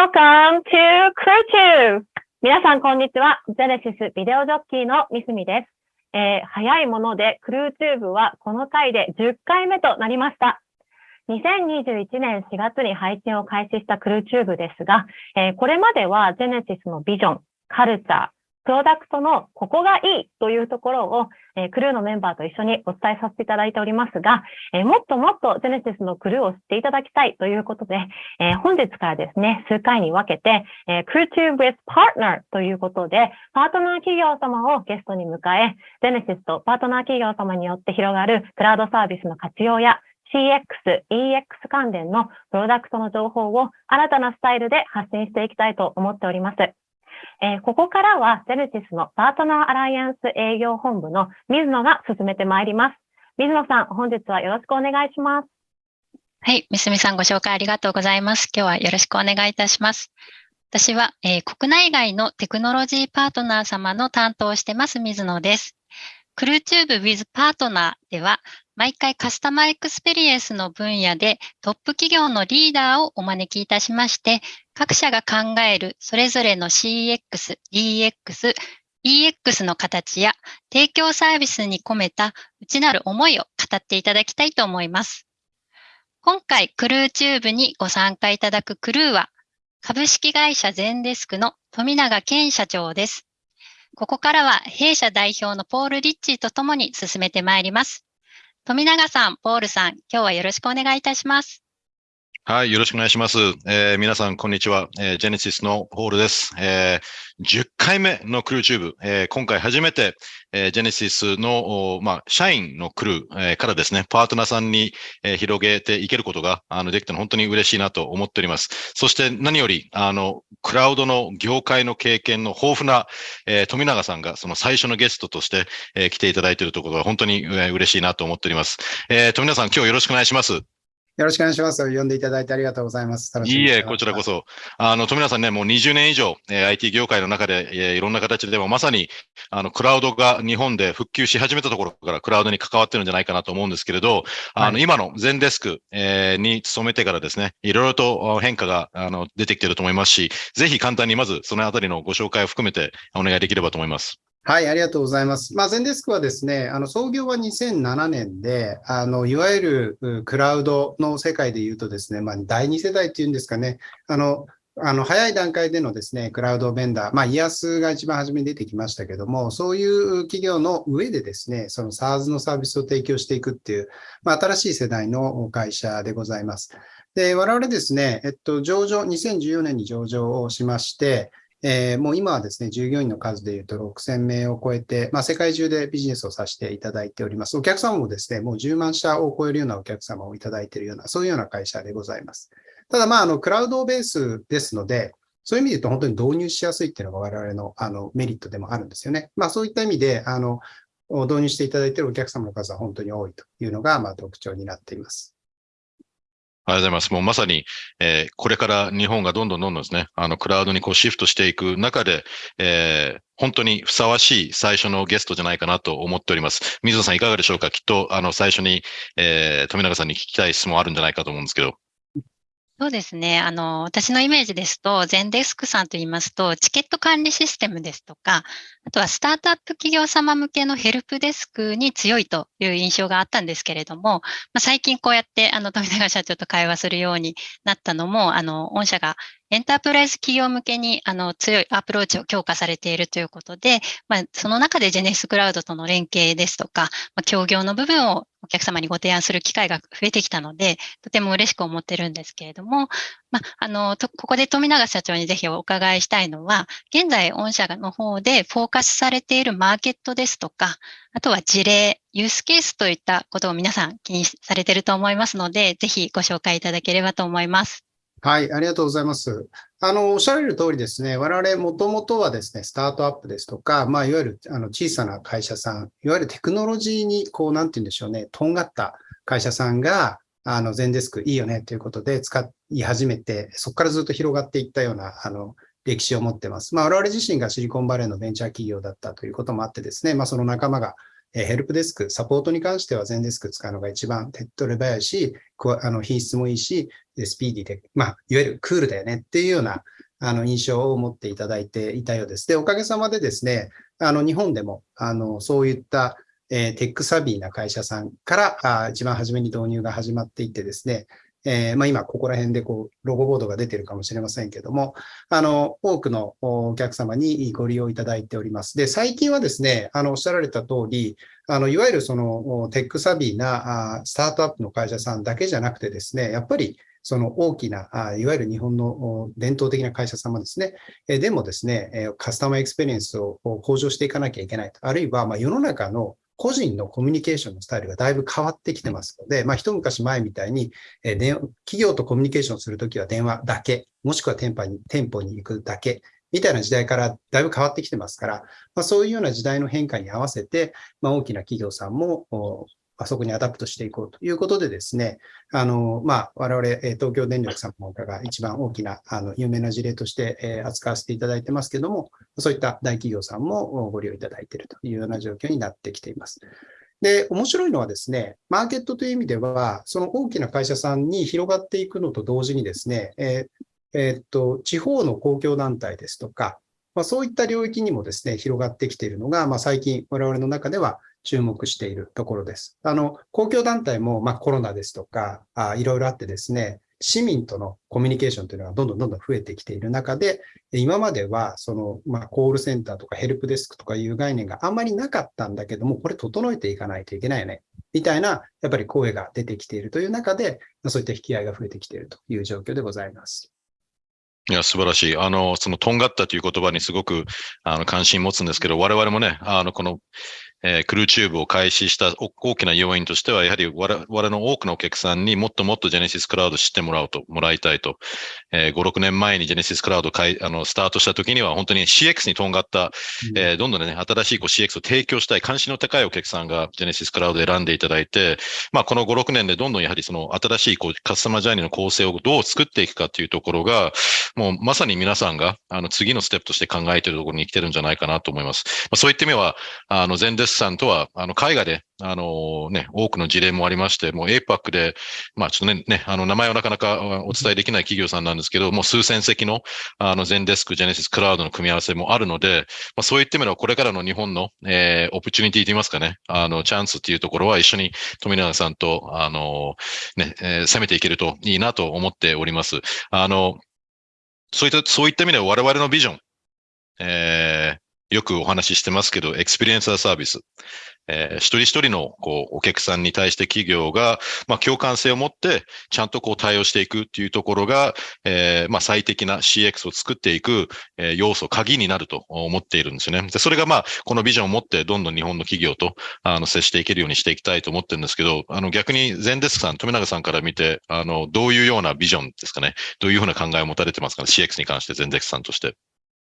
Welcome to CrewTube! 皆さん、こんにちは。ジェネシスビデオジョッキーのミスミです。えー、早いもので、クルーチューブはこの回で10回目となりました。2021年4月に配信を開始したクルーチューブですが、えー、これまではジェネシスのビジョン、カルチャー、プロダクトのここがいいというところを、えー、クルーのメンバーと一緒にお伝えさせていただいておりますが、えー、もっともっとジェネシスのクルーを知っていただきたいということで、えー、本日からですね、数回に分けて、えー、Crew2 with Partner ということで、パートナー企業様をゲストに迎え、ジェネシスとパートナー企業様によって広がるクラウドサービスの活用や CX、EX 関連のプロダクトの情報を新たなスタイルで発信していきたいと思っております。えー、ここからは、ジェネシスのパートナーアライアンス営業本部の水野が進めてまいります。水野さん、本日はよろしくお願いします。はい、みすみさんご紹介ありがとうございます。今日はよろしくお願いいたします。私は、えー、国内外のテクノロジーパートナー様の担当をしてます、水野です。クルーチューブ with パートナーでは、毎回カスタマーエクスペリエンスの分野でトップ企業のリーダーをお招きいたしまして、各社が考えるそれぞれの CX、DX、EX の形や提供サービスに込めた内なる思いを語っていただきたいと思います。今回、クルーチューブにご参加いただくクルーは、株式会社ゼンデスクの富永健社長です。ここからは弊社代表のポール・リッチーとともに進めてまいります。富永さん、ポールさん、今日はよろしくお願いいたします。はい、よろしくお願いします。えー、皆さん、こんにちは。えー、ジェネシスのポールです。えー、10回目のクルーチューブ、えー、今回初めて、えー、ジェネシスの、まあ、社員のクルー、えー、からですね、パートナーさんに、えー、広げていけることが、あの、できたの本当に嬉しいなと思っております。そして何より、あの、クラウドの業界の経験の豊富な、えー、富永さんがその最初のゲストとして、えー、来ていただいているところが本当に、えー、嬉しいなと思っております。えー、富永さん、今日よろしくお願いします。よろしくお願いします。呼んでいただいてありがとうございます。いいえ、こちらこそ。あの、富永さんね、もう20年以上、えー、IT 業界の中で、えー、いろんな形でもまさに、あの、クラウドが日本で復旧し始めたところからクラウドに関わってるんじゃないかなと思うんですけれど、あの、今の全デスク、えー、に勤めてからですね、いろいろと変化が、あの、出てきていると思いますし、ぜひ簡単にまずそのあたりのご紹介を含めてお願いできればと思います。はい、ありがとうございます。まあ、ゼンデスクはですね、あの創業は2007年で、あのいわゆるクラウドの世界で言うとですね、まあ、第2世代っていうんですかね、あのあの早い段階でのですね、クラウドベンダー、まあ、イヤスが一番初めに出てきましたけども、そういう企業の上でですね、その SARS のサービスを提供していくっていう、まあ、新しい世代の会社でございます。で、我々ですね、えっと、上場、2014年に上場をしまして、えー、もう今はですね、従業員の数でいうと6000名を超えて、まあ、世界中でビジネスをさせていただいております。お客様もですね、もう10万社を超えるようなお客様をいただいているような、そういうような会社でございます。ただ、まあ、あの、クラウドベースですので、そういう意味で言うと本当に導入しやすいっていうのが我々のあのメリットでもあるんですよね。まあそういった意味で、あの、導入していただいているお客様の数は本当に多いというのが、ま特徴になっています。ありがとうございます。もうまさに、えー、これから日本がどんどんどんどんですね、あの、クラウドにこうシフトしていく中で、えー、本当にふさわしい最初のゲストじゃないかなと思っております。水野さんいかがでしょうか？きっと、あの、最初に、えー、富永さんに聞きたい質問あるんじゃないかと思うんですけど。そうですね。あの、私のイメージですと、ゼンデスクさんと言いますと、チケット管理システムですとか、あとはスタートアップ企業様向けのヘルプデスクに強いという印象があったんですけれども、まあ、最近こうやって、あの、富永社長と会話するようになったのも、あの、御社がエンタープライズ企業向けにあの強いアプローチを強化されているということで、まあ、その中でジェネスクラウドとの連携ですとか、まあ、協業の部分をお客様にご提案する機会が増えてきたので、とても嬉しく思ってるんですけれども、まあ、あの、ここで富永社長にぜひお伺いしたいのは、現在御社の方でフォーカスされているマーケットですとか、あとは事例、ユースケースといったことを皆さん気にされていると思いますので、ぜひご紹介いただければと思います。はい、ありがとうございます。あの、おっしゃられる通りですね、我々もともとはですね、スタートアップですとか、まあ、いわゆるあの小さな会社さん、いわゆるテクノロジーに、こう、なんて言うんでしょうね、とんがった会社さんが、あの、全デスクいいよねということで使い始めて、そこからずっと広がっていったような、あの、歴史を持ってます。まあ、我々自身がシリコンバレーのベンチャー企業だったということもあってですね、まあ、その仲間がえヘルプデスク、サポートに関しては全デスク使うのが一番手っ取り早いし、あの品質もいいし、スピーディーで、まあ、いわゆるクールだよねっていうようなあの印象を持っていただいていたようです。で、おかげさまでですね、あの日本でもあのそういったえ、 tech savvy な会社さんからあ一番初めに導入が始まっていてですね、えー、まあ、今ここら辺でこうロゴボードが出てるかもしれませんけども、あの、多くのお客様にご利用いただいております。で、最近はですね、あの、おっしゃられた通り、あの、いわゆるその tech savvy なスタートアップの会社さんだけじゃなくてですね、やっぱりその大きな、いわゆる日本の伝統的な会社様ですね、でもですね、カスタマーエクスペリエンスを向上していかなきゃいけないと。あるいは、ま世の中の個人のコミュニケーションのスタイルがだいぶ変わってきてますので、まあ、一昔前みたいに、えー、企業とコミュニケーションするときは電話だけ、もしくは店舗に店舗に行くだけ、みたいな時代からだいぶ変わってきてますから、まあ、そういうような時代の変化に合わせて、まあ、大きな企業さんもあそこに adapt していこうということでですね、あの、まあ、我々、東京電力さんの他が一番大きな、あの、有名な事例として、え扱わせていただいてますけども、そういった大企業さんもご利用いただいているというような状況になってきています。で、面白いのはですね、マーケットという意味では、その大きな会社さんに広がっていくのと同時にですね、えーえ、っと、地方の公共団体ですとか、まあ、そういった領域にもですね、広がってきているのが、まあ、最近我々の中では注目しているところです。あの、公共団体も、まあ、コロナですとかあ、いろいろあってですね、市民とのコミュニケーションというのがどんどんどんどん増えてきている中で、今までは、その、まあ、コールセンターとかヘルプデスクとかいう概念があんまりなかったんだけども、これ整えていかないといけないよね、みたいな、やっぱり声が出てきているという中で、そういった引き合いが増えてきているという状況でございます。いや、素晴らしい。あの、その、とんがったという言葉にすごく、あの、関心持つんですけど、我々もね、あの、この、えー、クルーチューブを開始した大きな要因としては、やはり我々の多くのお客さんにもっともっとジェネシスクラウド知ってもらうと、もらいたいと。えー、5、6年前にジェネシスクラウドかいあのスタートした時には、本当に CX にとんがった、うん、えー、どんどんね、新しいこう CX を提供したい、関心の高いお客さんがジェネシスクラウド選んでいただいて、まあ、この5、6年でどんどんやはりその新しいこうカスタマージャーニーの構成をどう作っていくかというところが、もうまさに皆さんがあの次のステップとして考えているところに来てるんじゃないかなと思います。まあ、そういった意味は、あの、全デスさんとは、あの、海外で、あのね、多くの事例もありまして、もう APAC で、まあちょっとね、ね、あの、名前はなかなかお伝えできない企業さんなんですけど、もう数千席の、あの、 Zendesk、Genesys Cloud の組み合わせもあるので、まあそういった意味では、これからの日本の、えー、 opportunity といいますかね、あの、チャンスっていうところは一緒に富永さんと、あの、ね、えー、攻めていけるといいなと思っております。あの、そういった、そういった意味では我々のビジョン、えー、よくお話ししてますけど、 Experience as a Service。えー、一人一人のこうお客さんに対して企業が、まあ、共感性を持ってちゃんとこう対応していくっていうところが、えー、まあ、最適な CX を作っていく、えー、要素、鍵になると思っているんですよね。で、それがまあ、このビジョンを持ってどんどん日本の企業とあの接していけるようにしていきたいと思ってるんですけど、あの逆にゼンデスクさん、富永さんから見て、あの、どういうようなビジョンですかね。どういうふうな考えを持たれてますかね？CX に関してゼンデスクさんとして。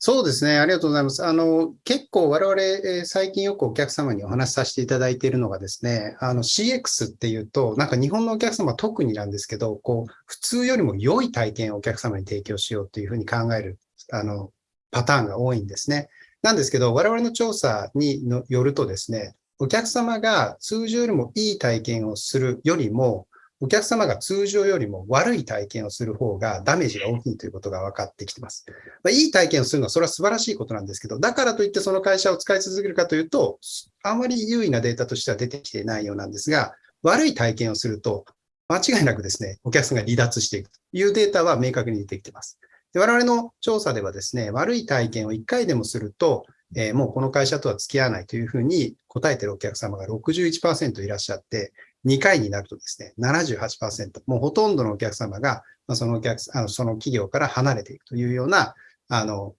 そうですね。ありがとうございます。あの、結構我々、えー、最近よくお客様にお話しさせていただいているのがですね、あの CX っていうと、なんか日本のお客様特になんですけど、こう、普通よりも良い体験をお客様に提供しようというふうに考える、あの、パターンが多いんですね。なんですけど、我々の調査によるとですね、お客様が通常よりもいい体験をするよりも、お客様が通常よりも悪い体験をする方がダメージが大きいということが分かってきてます。まあ、いい体験をするのはそれは素晴らしいことなんですけど、だからといってその会社を使い続けるかというと、あまり優位なデータとしては出てきていないようなんですが、悪い体験をすると、間違いなくですね、お客さんが離脱していくというデータは明確に出てきています。で我々の調査ではですね、悪い体験を1回でもすると、えー、もうこの会社とは付き合わないというふうに答えているお客様が61%いらっしゃって、2回になるとですね、78%、もうほとんどのお客様が、ま、そのお客あのその企業から離れていくというようなあの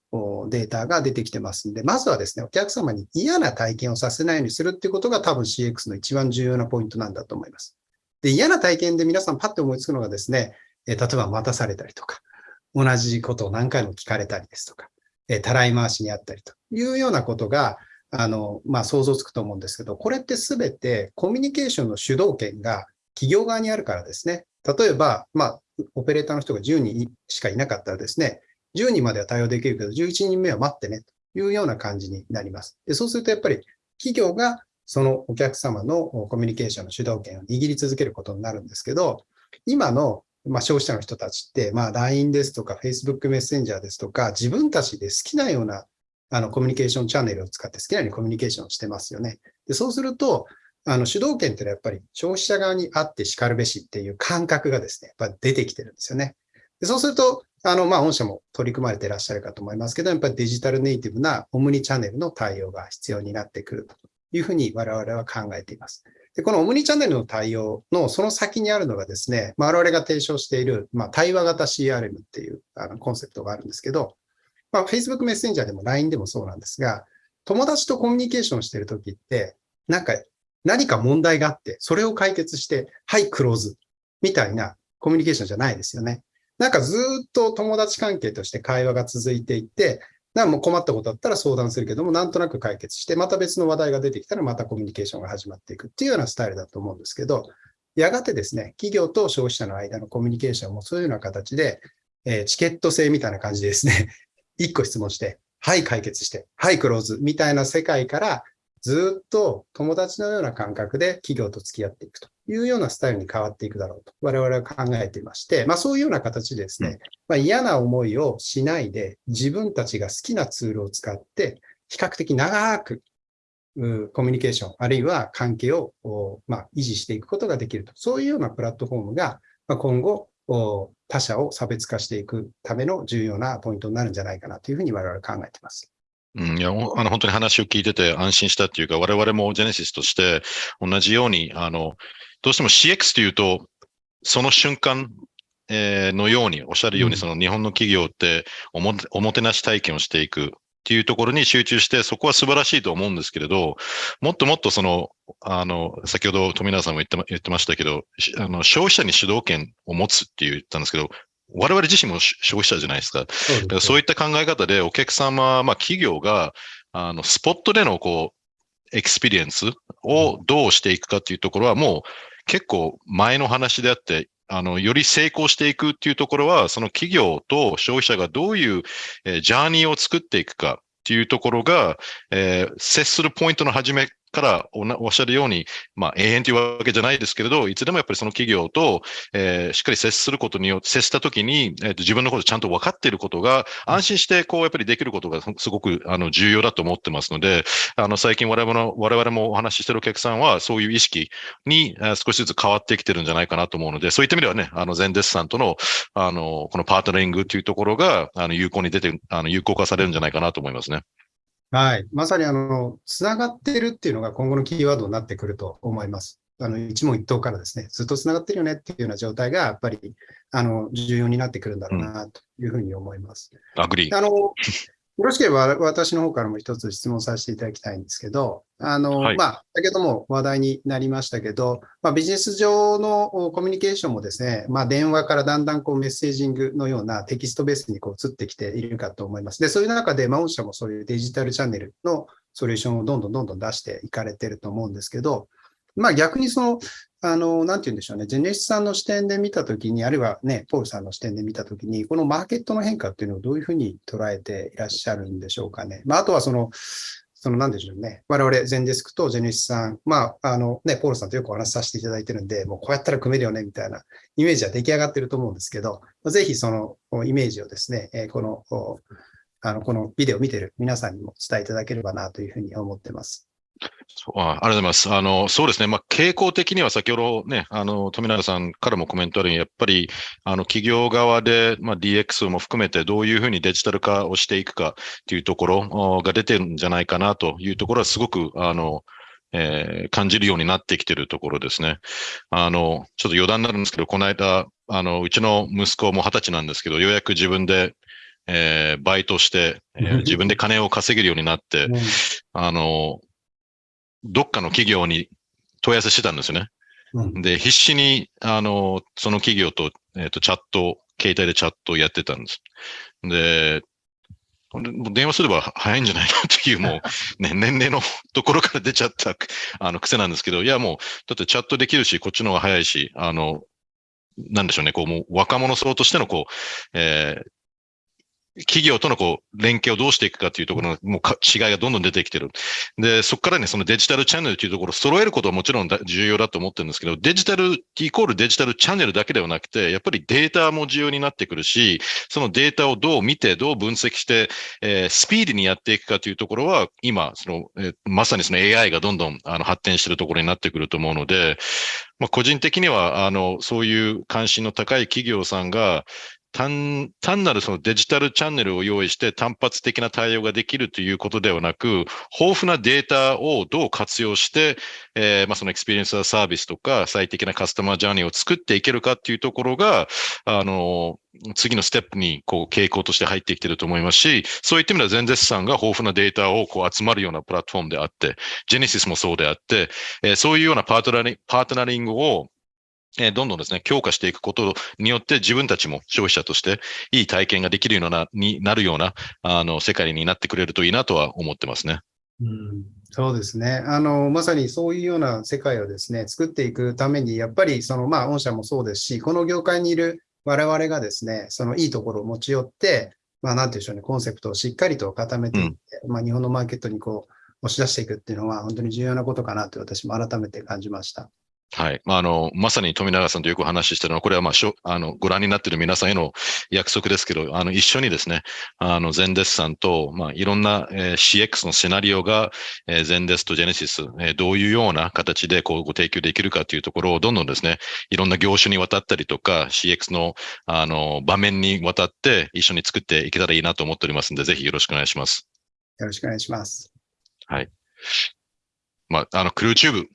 データが出てきてますんで、まずはですね、お客様に嫌な体験をさせないようにするっていうことが多分 CX の一番重要なポイントなんだと思います。で、嫌な体験で皆さんパッと思いつくのがですね、え例えば待たされたりとか、同じことを何回も聞かれたりですとか、えたらい回しにあったりというようなことが、あの、まあ、想像つくと思うんですけど、これってすべてコミュニケーションの主導権が企業側にあるからですね。例えば、まあ、オペレーターの人が10人しかいなかったらですね、10人までは対応できるけど、11人目は待ってねというような感じになります。でそうするとやっぱり企業がそのお客様のコミュニケーションの主導権を握り続けることになるんですけど、今のまあ、消費者の人たちって、まあ、LINE ですとか Facebook メッセンジャーですとか、自分たちで好きなようなあのコミュニケーションチャンネルを使って好きなようにコミュニケーションしてますよね。でそうすると、あの主導権ってのはやっぱり消費者側にあって叱るべしっていう感覚がですね、やっぱ出てきてるんですよね。でそうすると、あの、まあ、御社も取り組まれていらっしゃるかと思いますけど、やっぱりデジタルネイティブなオムニチャンネルの対応が必要になってくるというふうに我々は考えています。で、このオムニチャンネルの対応のその先にあるのがですね、まあ、我々が提唱している、まあ、対話型 CRM っていうあのコンセプトがあるんですけど、まあ、Facebook メッセンジャーでも LINE でもそうなんですが、友達とコミュニケーションしてるときって、なんか何か問題があって、それを解決して、はい、クローズみたいなコミュニケーションじゃないですよね。なんかずっと友達関係として会話が続いていて、なんもう困ったことだったら相談するけども、なんとなく解決して、また別の話題が出てきたらまたコミュニケーションが始まっていくっていうようなスタイルだと思うんですけど、やがてですね、企業と消費者の間のコミュニケーションもそういうような形で、えー、チケット制みたいな感じですね、一個質問して、はい、解決して、はい、クローズみたいな世界から、ずっと友達のような感覚で企業と付き合っていくというようなスタイルに変わっていくだろうと我々は考えていまして、まあそういうような形でですね、まあ、嫌な思いをしないで自分たちが好きなツールを使って比較的長くコミュニケーション、あるいは関係を、まあ、維持していくことができると。そういうようなプラットフォームが、まあ、今後、他社を差別化していくための重要なポイントになるんじゃないかなというふうに我々考えています。うん、いや、あの、本当に話を聞いてて安心したっていうか、我々もジェネシスとして同じように、あの、どうしても CX というと、その瞬間、えー、のように、おっしゃるように、その日本の企業っておも、おもてなし体験をしていくっていうところに集中して、そこは素晴らしいと思うんですけれど、もっともっとその、あの、先ほど富永さんも言って言ってましたけど、あの消費者に主導権を持つって言ったんですけど、我々自身も消費者じゃないですか。そうかそういった考え方でお客様、まあ企業が、あの、スポットでのこう、 experience をどうしていくかっていうところはもう結構前の話であって、あの、より成功していくっていうところは、その企業と消費者がどういう、え、ジャーニーを作っていくかっていうところが、え、接するポイントの始めからおっしゃるように、まあ、永遠というわけじゃないですけれど、いつでもやっぱりその企業と、えー、しっかり接することによって、接したときに、えーと、自分のことちゃんと分かっていることが、安心して、こう、やっぱりできることがすごく、あの、重要だと思ってますので、あの、最近我々の、我々もお話ししてるお客さんは、そういう意識に、えー、少しずつ変わってきてるんじゃないかなと思うので、そういった意味ではね、あの、全デスさんとの、あの、この partnering というところが、あの、有効に出て、あの、有効化されるんじゃないかなと思いますね。はい。まさに、あの、つながってるっていうのが今後のキーワードになってくると思います。あの、一問一答からですね、ずっとつながってるよねっていうような状態が、やっぱり、あの、重要になってくるんだろうな、というふうに思います。 Agree。あの、よろしければ私の方からも一つ質問させていただきたいんですけど、あの、はい、まあ、先ほども話題になりましたけど、まあ、ビジネス上のコミュニケーションもですね、まあ、電話からだんだんこうメッセージングのようなテキストベースにこう移ってきているかと思います。で、そういう中で、まあ、御社もそういうデジタルチャンネルのソリューションをどんどんどんどん出していかれてると思うんですけど、まあ逆にその、あの、なんて言うんでしょうね、ジェネシスさんの視点で見たときに、あるいはね、ポールさんの視点で見たときに、このマーケットの変化っていうのをどういうふうに捉えていらっしゃるんでしょうかね。まああとはその、そのなんでしょうね。我々、ゼンデスクとジェネシスさん、まあ、あのね、ポールさんとよくお話しさせていただいてるんで、もうこうやったら組めるよね、みたいなイメージは出来上がってると思うんですけど、ぜひそのイメージをですね、このあの、このビデオを見てる皆さんにも伝えいただければなというふうに思ってます。そうあありがとうございます。あの、そうですね。まあ、傾向的には先ほどね、あの、富永さんからもコメントあるように、やっぱり、あの、企業側で、まあ、DX も含めてどういうふうにデジタル化をしていくかっていうところが出てるんじゃないかなというところはすごく、あの、えー、感じるようになってきてるところですね。あの、ちょっと余談になるんですけど、この間、あの、うちの息子も二十歳なんですけど、ようやく自分で、えー、バイトして、えー、自分で金を稼げるようになって、うん、あの、どっかの企業に問い合わせしてたんですよね。うん、で、必死に、あの、その企業と、えっ、ー、と、チャット、携帯でチャットをやってたんです。で、電話すれば早いんじゃないかっていう、もう、ね、年齢のところから出ちゃった、あの、癖なんですけど、いや、もう、だってチャットできるし、こっちの方が早いし、あの、なんでしょうね、こう、もう若者層としての、こう、えー、企業とのこう連携をどうしていくかというところのもう違いがどんどん出てきてる。で、そこからね、そのデジタルチャンネルというところを揃えることはもちろん重要だと思ってるんですけど、デジタルイコールデジタルチャンネルだけではなくて、やっぱりデータも重要になってくるし、そのデータをどう見て、どう分析して、えー、スピーディーにやっていくかというところは、今、その、えー、まさにその AI がどんどんあの発展してるところになってくると思うので、まあ、個人的には、あの、そういう関心の高い企業さんが、単単なるそのデジタルチャンネルを用意して単発的な対応ができるということではなく、豊富なデータをどう活用して、えー、まあその Experience as a Service とか最適なカスタマージャーニーを作っていけるかっていうところが、あの、次のステップにこう傾向として入ってきてると思いますし、そういった意味では Zendesk さんが豊富なデータをこう集まるようなプラットフォームであって、ジェネシスもそうであって、えー、そういうようなパートナリパートナリングをえどんどんですね、強化していくことによって自分たちも消費者としていい体験ができるような、になるような、あの、世界になってくれるといいなとは思ってますね。うん、そうですね。あの、まさにそういうような世界をですね、作っていくために、やっぱりその、まあ、御社もそうですし、この業界にいる我々がですね、そのいいところを持ち寄って、まあ、なんていうんでしょうね、コンセプトをしっかりと固めていって、うん、まあ、日本のマーケットにこう、押し出していくっていうのは、本当に重要なことかなと私も改めて感じました。はい。まあ、あの、まさに富永さんとよく話してるのは、これはまあ、しょあの、ご覧になっている皆さんへの約束ですけど、あの、一緒にですね、あの、ゼンデスさんと、まあ、いろんな、えー、CX のシナリオが、えー、ゼンデスとジェネシス、えー、どういうような形でこうご提供できるかというところを、どんどんですね、いろんな業種にわたったりとか、CX の、あの、場面にわたって一緒に作っていけたらいいなと思っておりますので、ぜひよろしくお願いします。よろしくお願いします。はい。まあ、あの、クルーチューブ、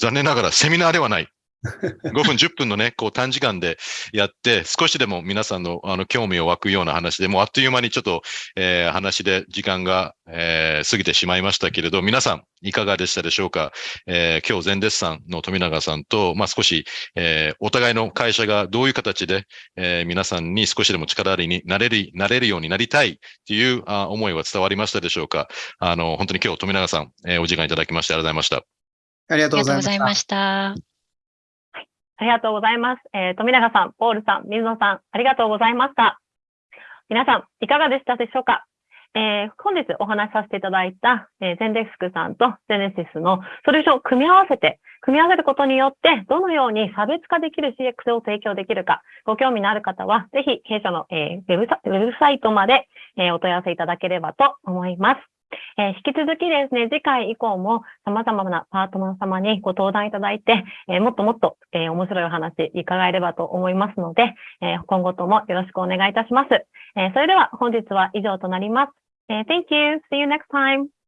残念ながらセミナーではない。5分、10分のね、こう短時間でやって、少しでも皆さんのあの興味を湧くような話で、もうあっという間にちょっと、えー、話で時間が、えー、過ぎてしまいましたけれど、皆さんいかがでしたでしょうか、えー、今日、全デッサンの富永さんと、まあ、少し、えー、お互いの会社がどういう形で、えー、皆さんに少しでも力ありになれる、なれるようになりたいというあ思いは伝わりましたでしょうか？あの、本当に今日、富永さん、えー、お時間いただきましてありがとうございました。ありがとうございました。ありがとうございました。えー、富永さん、ポールさん、水野さん、ありがとうございました。皆さん、いかがでしたでしょうか？えー、本日お話しさせていただいた、えー、ゼンデスクさんとゼネシスのソリューションを組み合わせて、組み合わせることによって、どのように差別化できる CX を提供できるか、ご興味のある方は、ぜひ、弊社の、えー、ウェブサウェブサイトまで、えー、お問い合わせいただければと思います。えー、引き続きですね、次回以降も様々なパートナー様にご登壇いただいて、えー、もっともっと、えー、面白いお話伺えればと思いますので、え今後ともよろしくお願いいたします。えそれでは本日は以上となります。え Thank you. See you next time.